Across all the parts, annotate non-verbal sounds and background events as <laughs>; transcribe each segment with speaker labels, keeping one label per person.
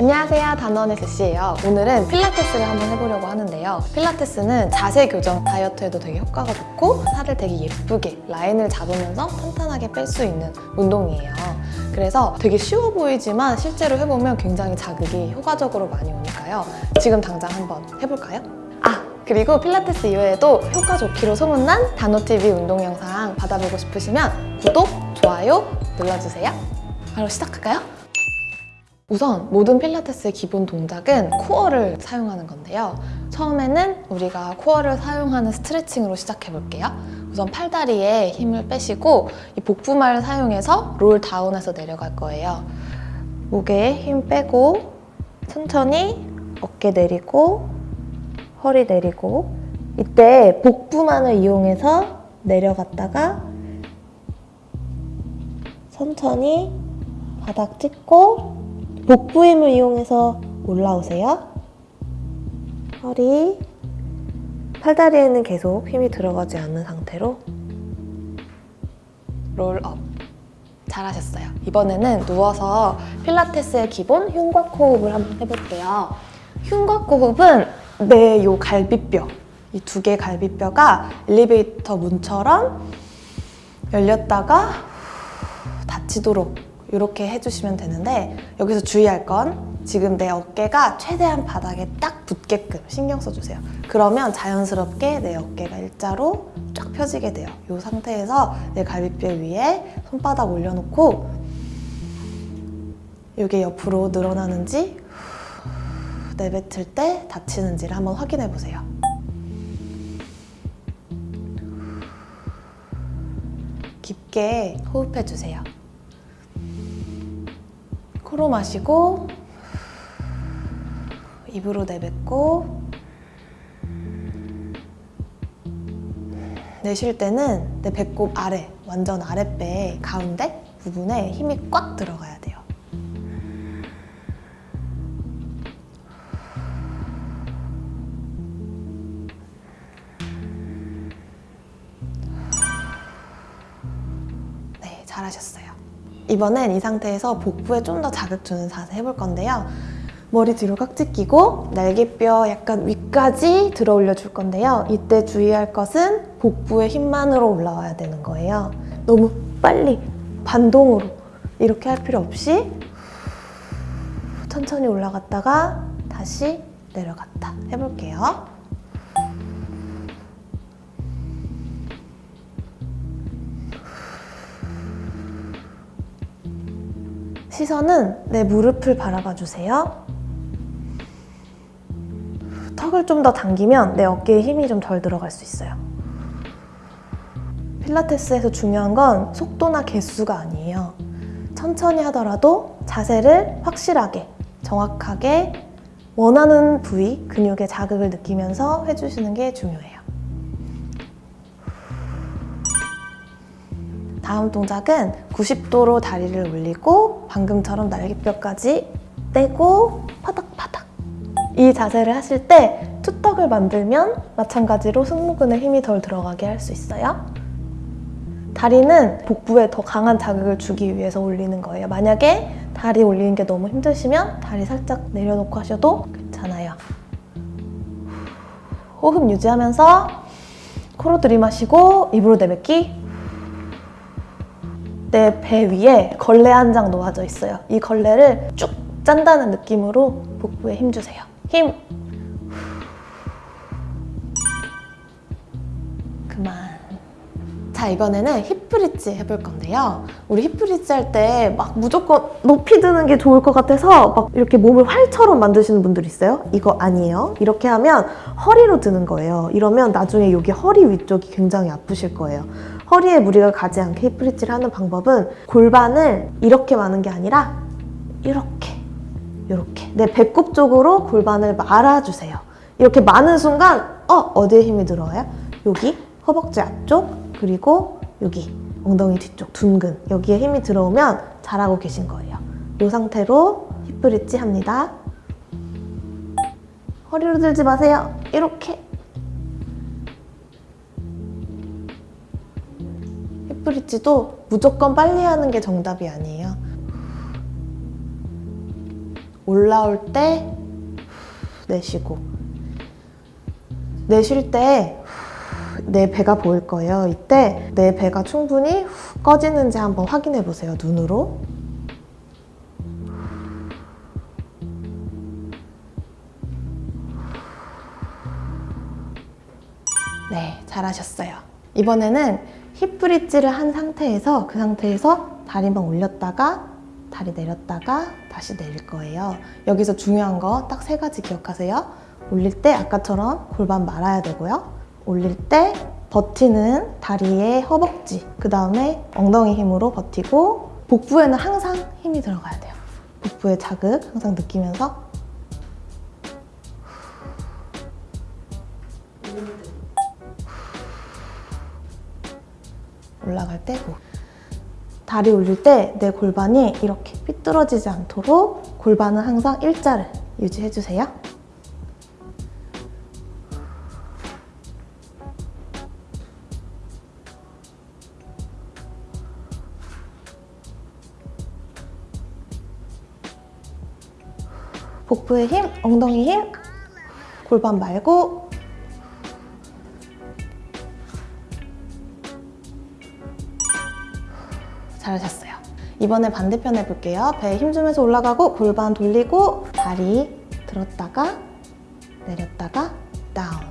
Speaker 1: 안녕하세요 단원 SC예요. 오늘은 필라테스를 한번 해보려고 하는데요. 필라테스는 자세 교정 다이어트에도 되게 효과가 좋고 살을 되게 예쁘게 라인을 잡으면서 탄탄하게 뺄 수 있는 운동이에요. 그래서 되게 쉬워 보이지만 실제로 해보면 굉장히 자극이 효과적으로 많이 오니까요. 지금 당장 한번 해볼까요? 아 그리고 필라테스 이외에도 효과 좋기로 소문난 단호TV 운동 영상 받아보고 싶으시면 구독, 좋아요 눌러주세요. 바로 시작할까요? 우선 모든 필라테스의 기본 동작은 코어를 사용하는 건데요. 처음에는 우리가 코어를 사용하는 스트레칭으로 시작해 볼게요. 우선 팔다리에 힘을 빼시고 이 복부말을 사용해서 롤 다운해서 내려갈 거예요. 목에 힘 빼고 천천히 어깨 내리고 허리 내리고 이때 복부만을 이용해서 내려갔다가 천천히 바닥 찍고 복부 힘을 이용해서 올라오세요. 허리, 팔다리에는 계속 힘이 들어가지 않는 상태로 롤업. 잘하셨어요. 이번에는 누워서 필라테스의 기본 흉곽 호흡을 한번 해볼게요. 흉곽 호흡은 내 요 갈비뼈, 이 두개 갈비뼈가 엘리베이터 문처럼 열렸다가 닫히도록 이렇게 해주시면 되는데 여기서 주의할 건 지금 내 어깨가 최대한 바닥에 딱 붙게끔 신경 써주세요. 그러면 자연스럽게 내 어깨가 일자로 쫙 펴지게 돼요. 이 상태에서 내 갈비뼈 위에 손바닥 올려놓고 이게 옆으로 늘어나는지 내뱉을 때 닫히는지를 한번 확인해 보세요. 깊게 호흡해 주세요. 코로 마시고 입으로 내뱉고 내쉴 때는 내 배꼽 아래, 완전 아랫배 가운데 부분에 힘이 꽉 들어가야 돼요. 네, 잘하셨어요. 이번엔 이 상태에서 복부에 좀 더 자극 주는 자세 해볼 건데요. 머리 뒤로 깍지 끼고 날개뼈 약간 위까지 들어 올려 줄 건데요. 이때 주의할 것은 복부의 힘만으로 올라와야 되는 거예요. 너무 빨리 반동으로 이렇게 할 필요 없이 천천히 올라갔다가 다시 내려갔다 해볼게요. 시선은 내 무릎을 바라봐 주세요. 턱을 좀 더 당기면 내 어깨에 힘이 좀 덜 들어갈 수 있어요. 필라테스에서 중요한 건 속도나 개수가 아니에요. 천천히 하더라도 자세를 확실하게, 정확하게 원하는 부위, 근육의 자극을 느끼면서 해주시는 게 중요해요. 다음 동작은 90도로 다리를 올리고 방금처럼 날개뼈까지 떼고 파닥파닥 이 자세를 하실 때 투턱을 만들면 마찬가지로 승모근에 힘이 덜 들어가게 할 수 있어요. 다리는 복부에 더 강한 자극을 주기 위해서 올리는 거예요. 만약에 다리 올리는 게 너무 힘드시면 다리 살짝 내려놓고 하셔도 괜찮아요. 호흡 유지하면서 코로 들이마시고 입으로 내뱉기 내 배 위에 걸레 한 장 놓아져 있어요. 이 걸레를 쭉 짠다는 느낌으로 복부에 힘 주세요. 힘! 그만. 자, 이번에는 힙브릿지 해볼 건데요. 우리 힙브릿지 할 때 막 무조건 높이 드는 게 좋을 것 같아서 막 이렇게 몸을 활처럼 만드시는 분들 있어요. 이거 아니에요. 이렇게 하면 허리로 드는 거예요. 이러면 나중에 여기 허리 위쪽이 굉장히 아프실 거예요. 허리에 무리가 가지 않게 힙브릿지를 하는 방법은 골반을 이렇게 마는 게 아니라 이렇게 이렇게 내 배꼽 쪽으로 골반을 말아주세요. 이렇게 마는 순간 어? 어디에 힘이 들어와요? 여기 허벅지 앞쪽 그리고 여기 엉덩이 뒤쪽 둔근 여기에 힘이 들어오면 잘하고 계신 거예요. 이 상태로 힙브릿지 합니다. 허리로 들지 마세요. 이렇게 힙브릿지도 무조건 빨리 하는 게 정답이 아니에요. 올라올 때 내쉬고 내쉴 때 내 배가 보일 거예요. 이때 내 배가 충분히 후 꺼지는지 한번 확인해 보세요. 눈으로. 네, 잘하셨어요. 이번에는 힙 브릿지를 한 상태에서 그 상태에서 다리만 올렸다가 다리 내렸다가 다시 내릴 거예요. 여기서 중요한 거 딱 세 가지 기억하세요. 올릴 때 아까처럼 골반 말아야 되고요. 올릴 때 버티는 다리의 허벅지, 그 다음에 엉덩이 힘으로 버티고 복부에는 항상 힘이 들어가야 돼요. 복부의 자극 항상 느끼면서 올라갈 때 후. 다리 올릴 때 내 골반이 이렇게 삐뚤어지지 않도록 골반은 항상 일자를 유지해주세요. 복부의 힘, 엉덩이 힘, 골반 말고 이번에 반대편 해볼게요. 배에 힘 주면서 올라가고 골반 돌리고 다리 들었다가 내렸다가 다운.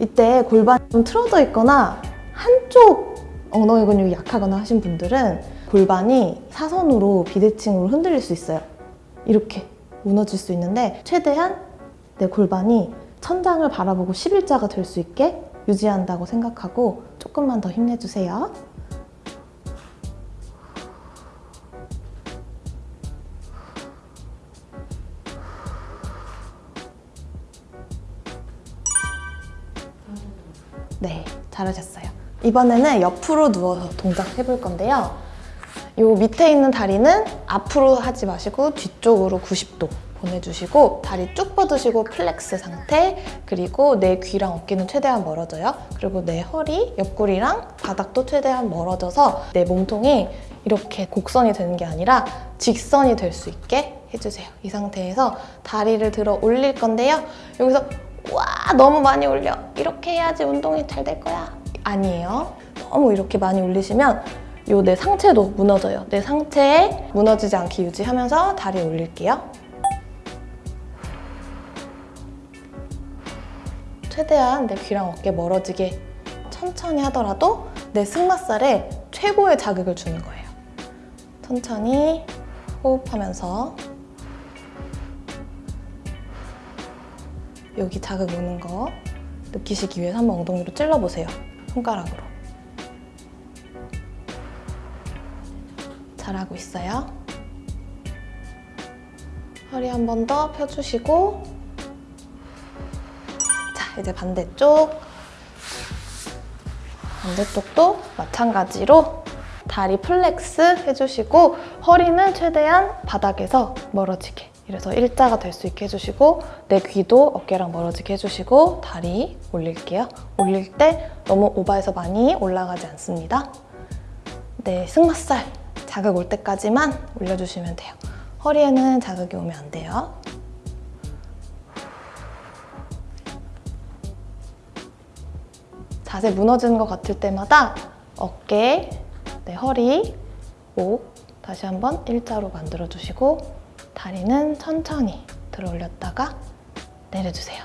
Speaker 1: 이때 골반이 좀 틀어져 있거나 한쪽 엉덩이 근육이 약하거나 하신 분들은 골반이 사선으로 비대칭으로 흔들릴 수 있어요. 이렇게 무너질 수 있는데 최대한 내 골반이 천장을 바라보고 11자가 될 수 있게 유지한다고 생각하고 조금만 더 힘내주세요. 잘하셨어요. 이번에는 옆으로 누워서 동작 해볼 건데요. 요 밑에 있는 다리는 앞으로 하지 마시고 뒤쪽으로 90도 보내주시고 다리 쭉 뻗으시고 flex 상태 그리고 내 귀랑 어깨는 최대한 멀어져요. 그리고 내 허리, 옆구리랑 바닥도 최대한 멀어져서 내 몸통이 이렇게 곡선이 되는 게 아니라 직선이 될 수 있게 해주세요. 이 상태에서 다리를 들어 올릴 건데요. 여기서 와 너무 많이 올려. 이렇게 해야지 운동이 잘 될 거야. 아니에요? 너무 이렇게 많이 올리시면 요 내 상체도 무너져요. 내 상체에 무너지지 않게 유지하면서 다리 올릴게요. 최대한 내 귀랑 어깨 멀어지게 천천히 하더라도 내 승마살에 최고의 자극을 주는 거예요. 천천히 호흡하면서 여기 자극 오는 거 느끼시기 위해서 한번 엉덩이로 찔러보세요. 손가락으로. 잘하고 있어요. 허리 한 번 더 펴주시고 자, 이제 반대쪽 반대쪽도 마찬가지로 다리 flex 해주시고 허리는 최대한 바닥에서 멀어지게 그래서 일자가 될 수 있게 해주시고 내 귀도 어깨랑 멀어지게 해주시고 다리 올릴게요. 올릴 때 너무 오버해서 많이 올라가지 않습니다. 네, 승마살 자극 올 때까지만 올려주시면 돼요. 허리에는 자극이 오면 안 돼요. 자세 무너지는 것 같을 때마다 어깨, 네, 허리, 목 다시 한번 일자로 만들어주시고 다리는 천천히 들어 올렸다가 내려주세요.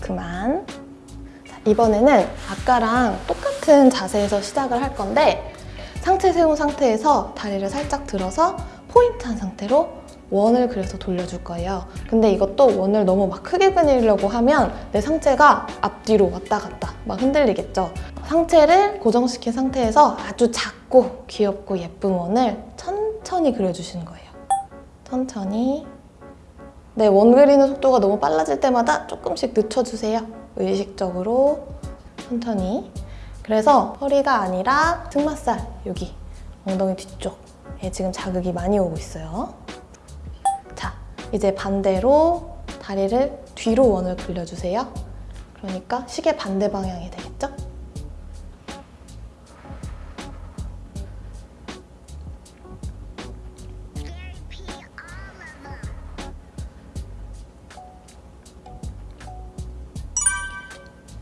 Speaker 1: 그만. 자, 이번에는 아까랑 똑같은 자세에서 시작을 할 건데 상체 세운 상태에서 다리를 살짝 들어서 포인트한 상태로 원을 그려서 돌려줄 거예요. 근데 이것도 원을 너무 막 크게 그리려고 하면 내 상체가 앞뒤로 왔다 갔다 막 흔들리겠죠. 상체를 고정시킨 상태에서 아주 작고 귀엽고 예쁜 원을 천천히 그려주시는 거예요. 천천히. 네, 원 그리는 속도가 너무 빨라질 때마다 조금씩 늦춰주세요. 의식적으로 천천히. 그래서 허리가 아니라 등맛살 여기 엉덩이 뒤쪽에 지금 자극이 많이 오고 있어요. 자, 이제 반대로 다리를 뒤로 원을 그려주세요. 그러니까 시계 반대 방향이 되겠죠?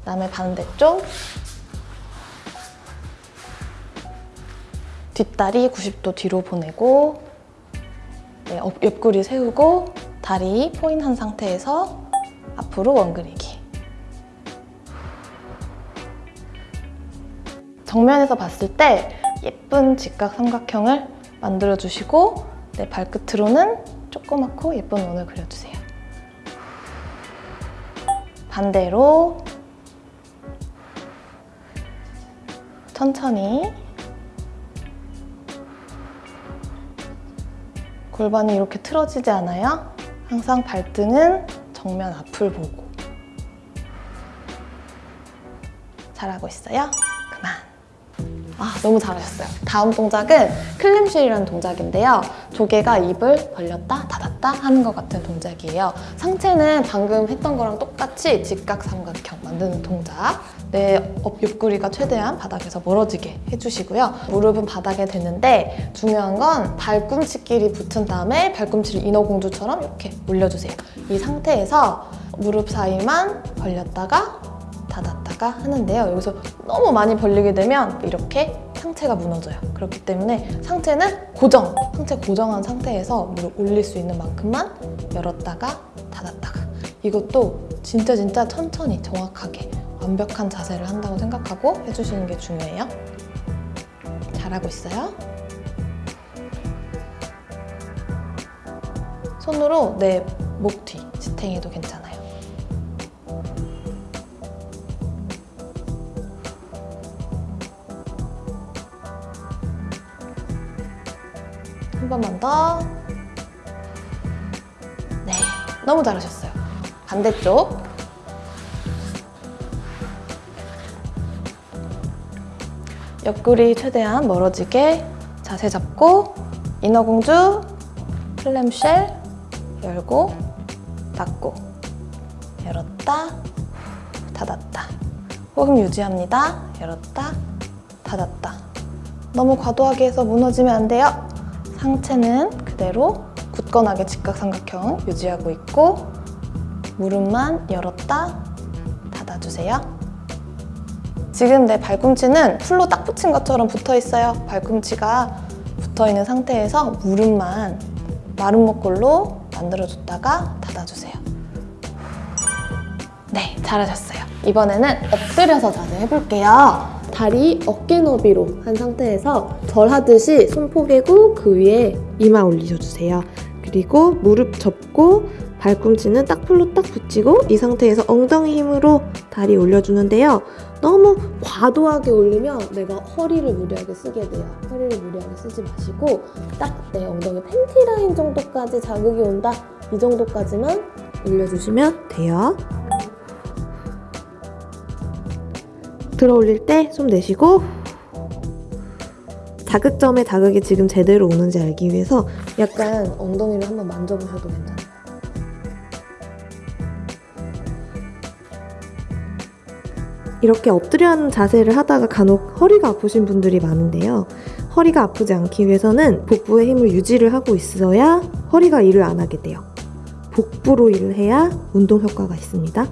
Speaker 1: 그다음에 반대쪽 뒷다리 90도 뒤로 보내고 네, 업- 옆구리 세우고 다리 포인한 상태에서 앞으로 원그리기 정면에서 봤을 때 예쁜 직각 삼각형을 만들어 주시고 네, 발끝으로는 조그맣고 예쁜 원을 그려주세요. 반대로 천천히. 골반이 이렇게 틀어지지 않아요? 항상 발등은 정면 앞을 보고. 잘하고 있어요? 그만. 아 너무 잘하셨어요. 다음 동작은 클램쉘이라는 동작인데요. 조개가 입을 벌렸다 닫았다 하는 것 같은 동작이에요. 상체는 방금 했던 거랑 똑같이 직각 삼각형 만드는 동작 내 업- 옆구리가 최대한 바닥에서 멀어지게 해주시고요 무릎은 바닥에 대는데 중요한 건 발꿈치끼리 붙은 다음에 발꿈치를 인어공주처럼 이렇게 올려주세요 이 상태에서 무릎 사이만 벌렸다가 닫았다가 하는데요. 여기서 너무 많이 벌리게 되면 이렇게 상체가 무너져요. 그렇기 때문에 상체는 고정, 상체 고정한 상태에서 무릎 올릴 수 있는 만큼만 열었다가 닫았다가 이것도 진짜 진짜 천천히 정확하게 완벽한 자세를 한다고 생각하고 해주시는 게 중요해요. 잘하고 있어요. 손으로 내 목 뒤 지탱해도 괜찮아요. 한 번만 더. 네, 너무 잘하셨어요. 반대쪽. 옆구리 최대한 멀어지게 자세 잡고 인어공주 클램쉘 열고 닫고 열었다 닫았다 호흡 유지합니다. 열었다 닫았다 너무 과도하게 해서 무너지면 안 돼요. 상체는 그대로 굳건하게 직각삼각형 유지하고 있고 무릎만 열었다 닫아주세요. 지금 내 발꿈치는 풀로 딱 붙인 것처럼 붙어 있어요. 발꿈치가 붙어 있는 상태에서 무릎만 마른 목골로 만들어줬다가 닫아주세요. 네, 잘하셨어요. 이번에는 엎드려서 자세 해볼게요. 다리 어깨 너비로 한 상태에서 절 하듯이 손 포개고 그 위에 이마 올리셔주세요. 그리고 무릎 접고 발꿈치는 딱 풀로 딱 붙이고 이 상태에서 엉덩이 힘으로 다리 올려주는데요. 너무 과도하게 올리면 내가 허리를 무리하게 쓰게 돼요. 허리를 무리하게 쓰지 마시고 딱 내 엉덩이 팬티 라인 정도까지 자극이 온다. 이 정도까지만 올려주시면 돼요. 들어 올릴 때 숨 내쉬고 자극점에 자극이 지금 제대로 오는지 알기 위해서 약간 엉덩이를 한번 만져보셔도 괜찮아요. 이렇게 엎드려 하는 자세를 하다가 간혹 허리가 아프신 분들이 많은데요. 허리가 아프지 않기 위해서는 복부의 힘을 유지를 하고 있어야 허리가 일을 안 하게 돼요. 복부로 일을 해야 운동 효과가 있습니다.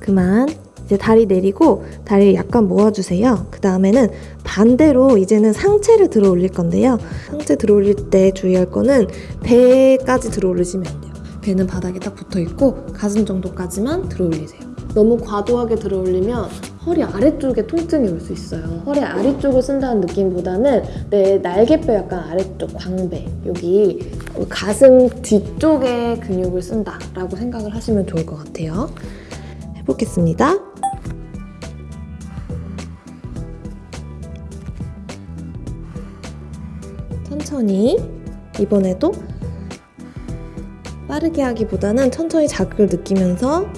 Speaker 1: 그만. 이제 다리 내리고 다리 약간 모아주세요. 그 다음에는 반대로 이제는 상체를 들어 올릴 건데요. 상체 들어 올릴 때 주의할 거는 배까지 들어 올리시면. 배는 바닥에 딱 붙어 있고 가슴 정도까지만 들어 올리세요. 너무 과도하게 들어 올리면 허리 아래쪽에 통증이 올 수 있어요. 허리 아래쪽을 쓴다는 느낌보다는 내 날개뼈 약간 아래쪽 광배 여기 가슴 뒤쪽에 근육을 쓴다라고 생각을 하시면 좋을 것 같아요. 해보겠습니다. 천천히 이번에도 빠르게 하기보다는 천천히 자극을 느끼면서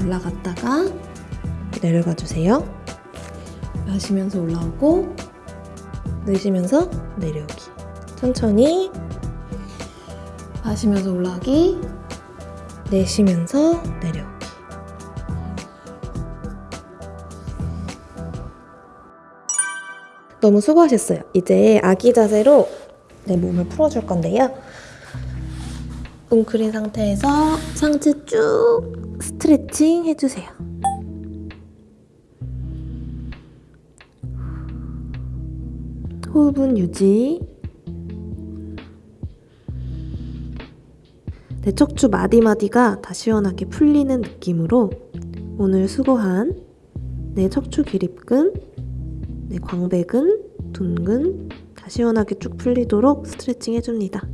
Speaker 1: 올라갔다가 내려가 주세요. 마시면서 올라오고 내쉬면서 내려오기. 천천히 마시면서 올라가기 내쉬면서 내려오기. 너무 수고하셨어요. 이제 아기 자세로 내 몸을 풀어줄 건데요. 웅크린 상태에서 상체 쭉 스트레칭 해주세요. 호흡은 유지. 내 척추 마디마디가 다 시원하게 풀리는 느낌으로 오늘 수고한 내 척추 기립근, 내 광배근, 둔근 다 시원하게 쭉 풀리도록 스트레칭 해줍니다.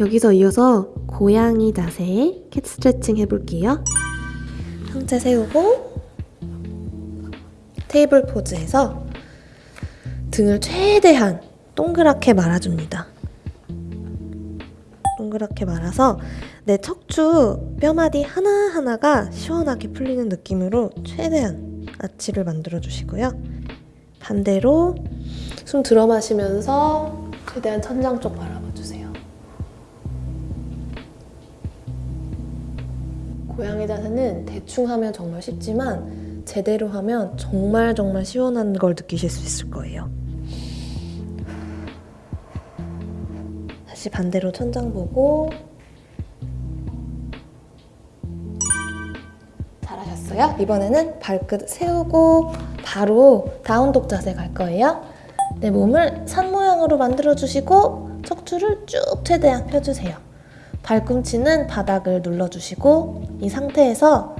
Speaker 1: 여기서 이어서 고양이 자세 캣 스트레칭 해볼게요. 상체 세우고 테이블 포즈에서 등을 최대한 동그랗게 말아줍니다. 동그랗게 말아서 내 척추 뼈마디 하나하나가 시원하게 풀리는 느낌으로 최대한 아치를 만들어 주시고요. 반대로 숨 들어 마시면서 최대한 천장 쪽 바라봐 고양이 자세는 대충 하면 정말 쉽지만 제대로 하면 정말 정말 시원한 걸 느끼실 수 있을 거예요. 다시 반대로 천장 보고 잘하셨어요. 이번에는 발끝 세우고 바로 다운독 자세 갈 거예요. 내 몸을 산 모양으로 만들어 주시고 척추를 쭉 최대한 펴주세요. 발꿈치는 바닥을 눌러주시고 이 상태에서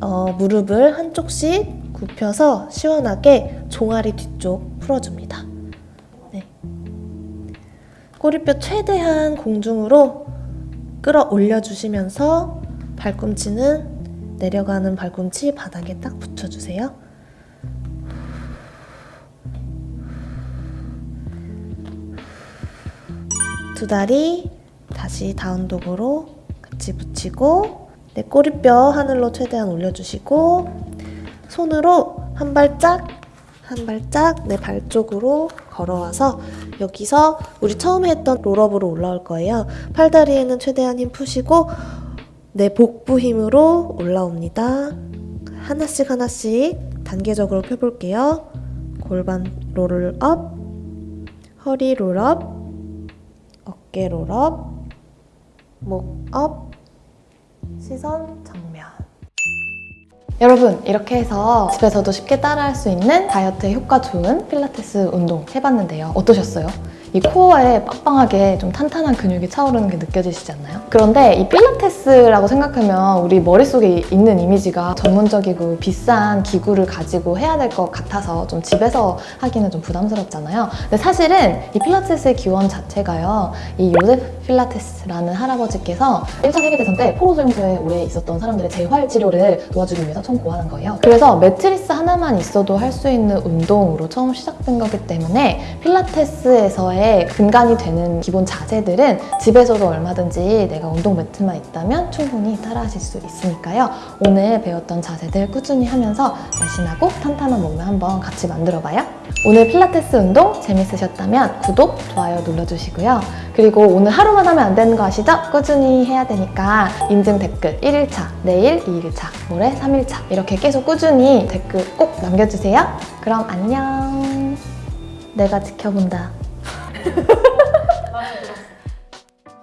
Speaker 1: 어, 무릎을 한쪽씩 굽혀서 시원하게 종아리 뒤쪽 풀어줍니다. 네. 꼬리뼈 최대한 공중으로 끌어올려 주시면서 발꿈치는 내려가는 발꿈치 바닥에 딱 붙여주세요. 두 다리 다시 다운독으로 같이 붙이고 내 꼬리뼈 하늘로 최대한 올려주시고 손으로 한 발짝 한 발짝 내 발 쪽으로 걸어와서 여기서 우리 처음에 했던 roll up으로 올라올 거예요. 팔다리에는 최대한 힘 푸시고 내 복부 힘으로 올라옵니다. 하나씩 하나씩 단계적으로 펴볼게요. 골반 roll up, 허리 roll up, 어깨 roll up, 목 up, 시선 정면. 여러분 이렇게 해서 집에서도 쉽게 따라할 수 있는 다이어트에 효과 좋은 필라테스 운동 해봤는데요. 어떠셨어요? 이 코어에 빵빵하게 좀 탄탄한 근육이 차오르는 게 느껴지시지 않나요? 그런데 이 필라테스라고 생각하면 우리 머릿속에 있는 이미지가 전문적이고 비싼 기구를 가지고 해야 될 것 같아서 좀 집에서 하기는 좀 부담스럽잖아요. 근데 사실은 이 필라테스의 기원 자체가요. 이 요세프 필라테스라는 할아버지께서 1차 세계대전 때 포로수용소에 오래 있었던 사람들의 재활 치료를 도와주기 위해서 처음 고안한 거예요. 그래서 매트리스 하나만 있어도 할 수 있는 운동으로 처음 시작된 거기 때문에 필라테스에서의 근간이 되는 기본 자세들은 집에서도 얼마든지 내가 운동 매트만 있다면 충분히 따라하실 수 있으니까요. 오늘 배웠던 자세들 꾸준히 하면서 날씬하고 탄탄한 몸을 한번 같이 만들어봐요. 오늘 필라테스 운동 재밌으셨다면 구독, 좋아요 눌러주시고요. 그리고 오늘 하루만 하면 안 되는 거 아시죠? 꾸준히 해야 되니까 인증 댓글 1일차, 내일 2일차, 모레 3일차 이렇게 계속 꾸준히 댓글 꼭 남겨주세요. 그럼 안녕. 내가 지켜본다. <laughs>